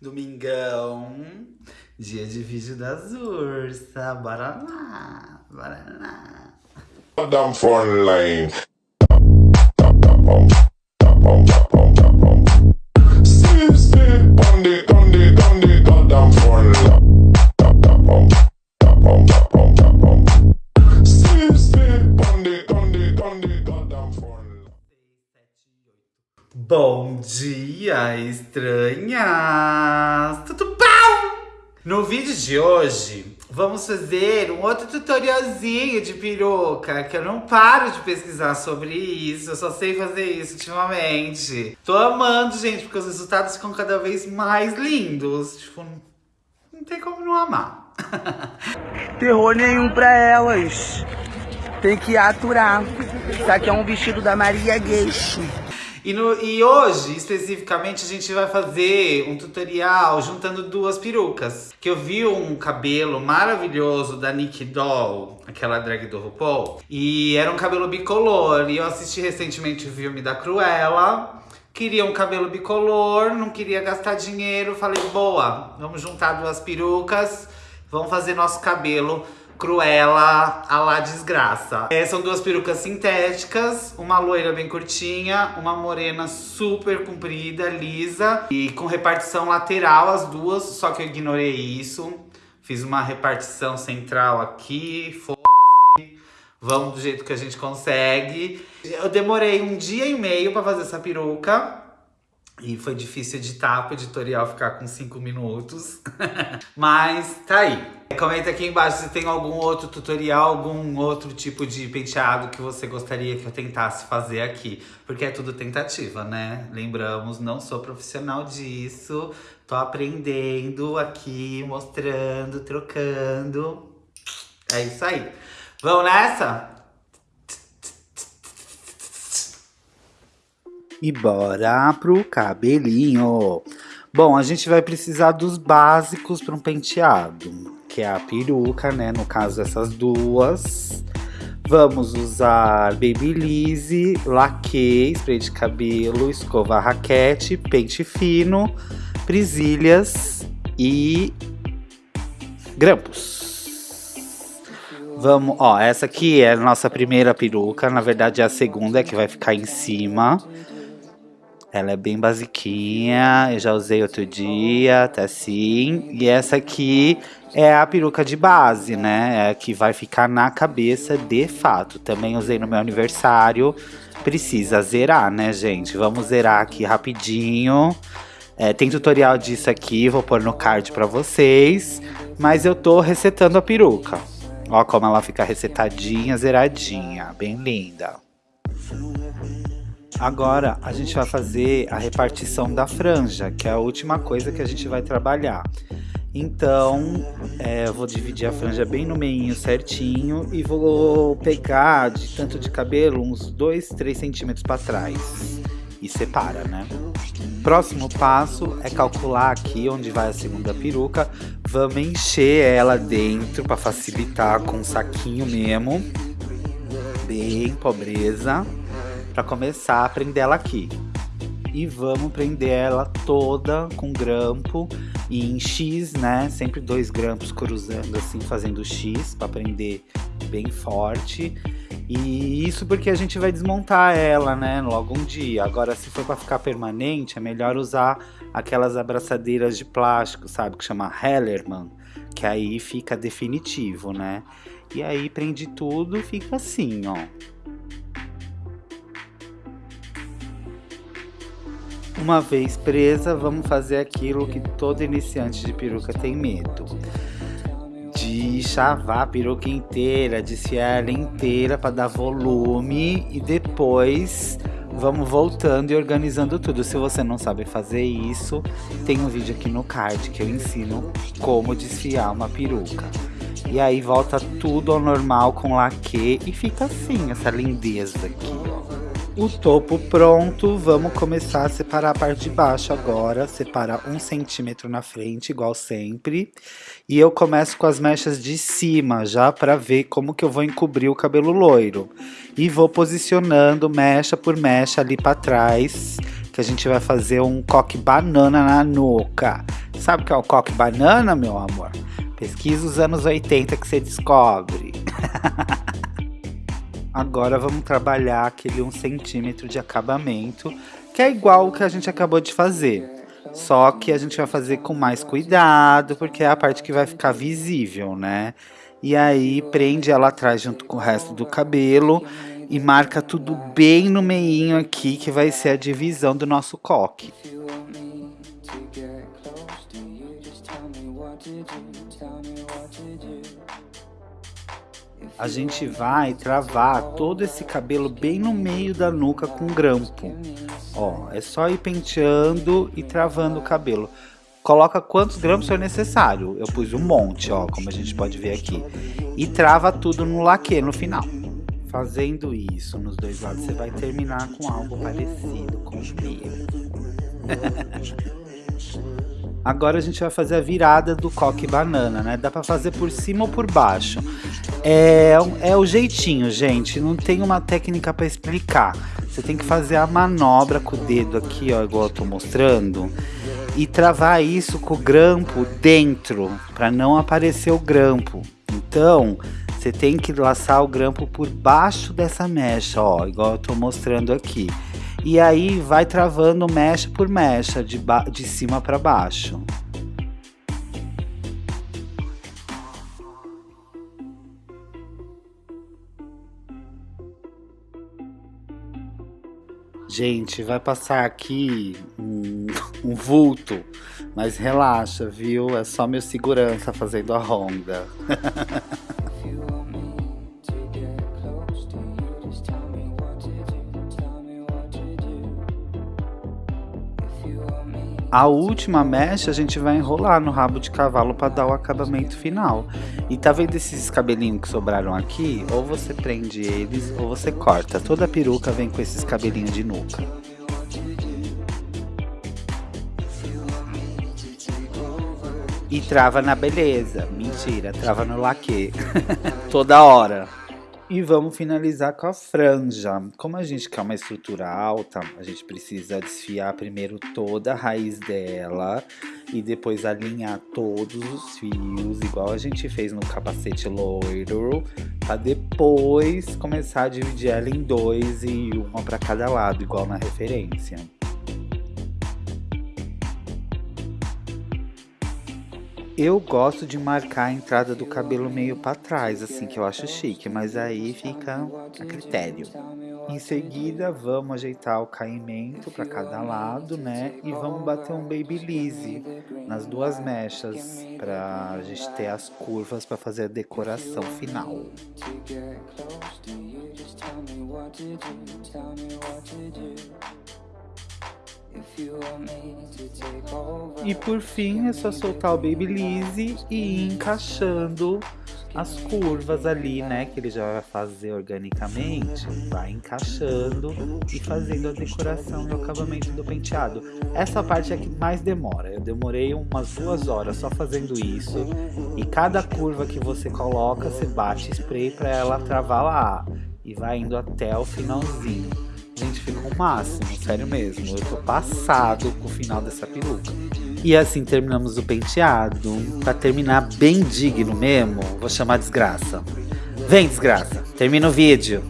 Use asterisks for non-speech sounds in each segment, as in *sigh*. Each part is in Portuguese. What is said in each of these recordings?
Domingão, dia de vídeo das ursas. Bora lá, bora lá. Down front lane. On the, on the goddamn front line. Bom dia, estranhas! Tudo bom? No vídeo de hoje, vamos fazer um outro tutorialzinho de peruca, que eu não paro de pesquisar sobre isso, eu só sei fazer isso ultimamente. Tô amando, gente, porque os resultados ficam cada vez mais lindos. Tipo, não tem como não amar. *laughs* terror nenhum pra elas. Tem que aturar. Isso aqui é um vestido da Maria Gueixo. E, no- e hoje, especificamente, a gente vai fazer um tutorial juntando duas perucas. Que eu vi um cabelo maravilhoso da Nick Doll, aquela drag do RuPaul. E era um cabelo bicolor. E eu assisti recentemente o filme da Cruella. Queria um cabelo bicolor, não queria gastar dinheiro. Falei, boa, vamos juntar duas perucas. Vamos fazer nosso cabelo Cruella a lá desgraça. É, são duas perucas sintéticas, uma loira bem curtinha, uma morena super comprida, lisa e com repartição lateral as duas, só que eu ignorei isso. Fiz uma repartição central aqui, foda-se. Vamos do jeito que a gente consegue. Eu demorei um dia e meio pra fazer essa peruca. E foi difícil editar pro editorial ficar com 5 minutos. *laughs* Mas tá aí. Comenta aqui embaixo se tem algum outro tutorial, algum outro tipo de penteado que você gostaria que eu tentasse fazer aqui. Porque é tudo tentativa, né? Lembramos, não sou profissional disso. Tô aprendendo aqui, mostrando, trocando. É isso aí. Vamos nessa? E bora pro cabelinho. Bom, a gente vai precisar dos básicos para um penteado, que é a peruca, né? No caso, essas duas. Vamos usar Babyliss, laque, spray de cabelo, escova raquete, pente fino, presilhas e grampos. Vamos, ó, essa aqui é a nossa primeira peruca, na verdade é a segunda que vai ficar em cima. Ela é bem basiquinha, eu já usei outro dia, tá assim. E essa aqui é a peruca de base, né? É a que vai ficar na cabeça de fato. Também usei no meu aniversário. Precisa zerar, né, gente? Vamos zerar aqui rapidinho. É, tem tutorial disso aqui, vou pôr no card pra vocês. Mas eu tô resetando a peruca. Ó como ela fica resetadinha, zeradinha. Bem linda. Agora a gente vai fazer a repartição da franja, que é a última coisa que a gente vai trabalhar. Então, é, eu vou dividir a franja bem no meio certinho e vou pegar de tanto de cabelo uns 2, 3 centímetros para trás. E separa, né? Próximo passo é calcular aqui onde vai a segunda peruca. Vamos encher ela dentro para facilitar com um saquinho mesmo. Bem pobreza para começar a prender ela aqui. E vamos prender ela toda com grampo e em X, né? Sempre dois grampos cruzando assim, fazendo X para prender bem forte. E isso porque a gente vai desmontar ela, né? Logo um dia. Agora, se for para ficar permanente, é melhor usar aquelas abraçadeiras de plástico, sabe? Que chama Hellerman, que aí fica definitivo, né? E aí prende tudo, fica assim, ó. Uma vez presa, vamos fazer aquilo que todo iniciante de peruca tem medo. De chavar a peruca inteira, desfiar ela inteira para dar volume e depois vamos voltando e organizando tudo. Se você não sabe fazer isso, tem um vídeo aqui no card que eu ensino como desfiar uma peruca. E aí volta tudo ao normal com laque e fica assim, essa lindeza aqui. O topo pronto, vamos começar a separar a parte de baixo agora, separar um centímetro na frente, igual sempre. E eu começo com as mechas de cima, já para ver como que eu vou encobrir o cabelo loiro. E vou posicionando mecha por mecha ali para trás, que a gente vai fazer um coque banana na nuca. sabe o que é o coque banana, meu amor? Pesquisa os anos 80 que você descobre. *laughs* Agora vamos trabalhar aquele 1 centímetro de acabamento, que é igual o que a gente acabou de fazer. Só que a gente vai fazer com mais cuidado, porque é a parte que vai ficar visível, né? E aí prende ela atrás junto com o resto do cabelo e marca tudo bem no meinho aqui, que vai ser a divisão do nosso coque. A gente vai travar todo esse cabelo bem no meio da nuca com grampo. Ó, é só ir penteando e travando o cabelo. Coloca quantos grampos for necessário. Eu pus um monte, ó, como a gente pode ver aqui. E trava tudo no laque no final. Fazendo isso nos dois lados, você vai terminar com algo parecido com o meu. Agora a gente vai fazer a virada do coque banana, né? Dá pra fazer por cima ou por baixo. É, é o jeitinho, gente. Não tem uma técnica para explicar. Você tem que fazer a manobra com o dedo aqui, ó, igual eu tô mostrando. E travar isso com o grampo dentro, para não aparecer o grampo. Então, você tem que laçar o grampo por baixo dessa mecha, ó, igual eu tô mostrando aqui. E aí vai travando mecha por mecha, de, de cima para baixo. Gente, vai passar aqui um, *laughs* um, vulto, mas relaxa, viu? É só meu segurança fazendo a ronda. *laughs* A última mecha a gente vai enrolar no rabo de cavalo para dar o acabamento final. E tá vendo esses cabelinhos que sobraram aqui? Ou você prende eles ou você corta. Toda peruca vem com esses cabelinhos de nuca. E trava na beleza. Mentira, trava no laque. *laughs* Toda hora. E vamos finalizar com a franja. Como a gente quer uma estrutura alta, a gente precisa desfiar primeiro toda a raiz dela e depois alinhar todos os fios, igual a gente fez no capacete loiro, para depois começar a dividir ela em dois e uma para cada lado, igual na referência. Eu gosto de marcar a entrada do cabelo meio para trás, assim, que eu acho chique, mas aí fica a critério. Em seguida, vamos ajeitar o caimento para cada lado, né? E vamos bater um babyliss nas duas mechas para a gente ter as curvas para fazer a decoração final. E por fim é só soltar o Babyliss e ir encaixando as curvas ali, né, que ele já vai fazer organicamente, vai encaixando e fazendo a decoração e o acabamento do penteado. Essa parte é que mais demora, eu demorei umas duas horas só fazendo isso, e cada curva que você coloca, você bate spray para ela travar lá, e vai indo até o finalzinho. Gente, ficou o máximo, sério mesmo. Eu tô passado com o final dessa peruca. E assim terminamos o penteado. Pra terminar bem digno mesmo, vou chamar desgraça. Vem, desgraça, termina o vídeo.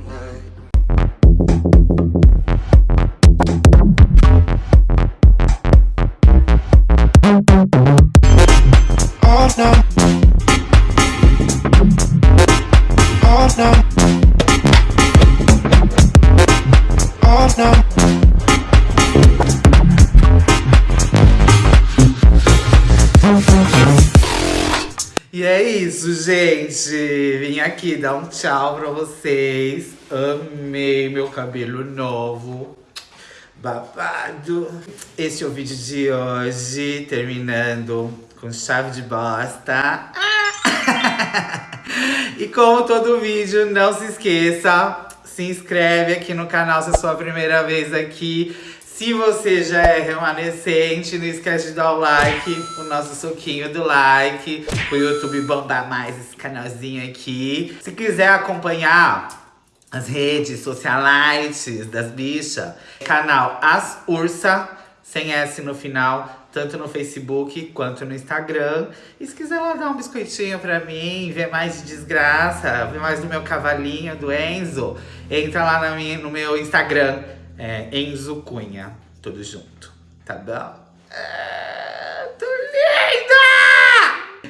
Gente. Vim aqui dar um tchau pra vocês. Amei meu cabelo novo. Babado. Esse é o vídeo de hoje. Terminando com chave de bosta. *laughs* e como todo vídeo, não se esqueça. Se inscreve aqui no canal se é a sua primeira vez aqui. Se você já é remanescente, não esquece de dar o like, o nosso soquinho do like, o YouTube bombar mais esse canalzinho aqui. Se quiser acompanhar as redes socialites das bichas, canal As Ursa, sem S no final, tanto no Facebook quanto no Instagram. E se quiser lá dar um biscoitinho pra mim, ver mais de desgraça, ver mais do meu cavalinho, do Enzo, entra lá minha, no meu Instagram, é, Enzo Cunha, tudo junto, tá bom? Ah, tô linda!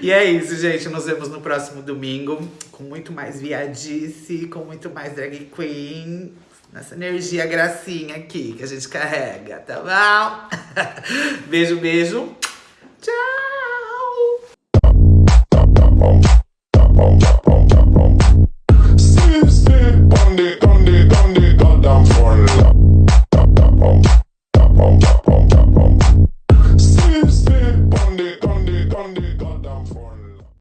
E é isso, gente, nos vemos no próximo domingo com muito mais viadice, com muito mais drag queen, nessa energia gracinha aqui que a gente carrega, tá bom? *laughs* beijo, beijo, tchau!